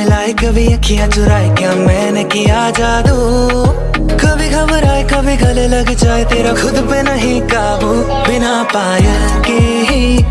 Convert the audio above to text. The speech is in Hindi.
मिलाए कभी अखियाँ चुराए क्या मैंने किया जादू? कभी घबराए, कभी गले लग जाए, तेरा खुद पे नहीं काबू। बिना पायल के ही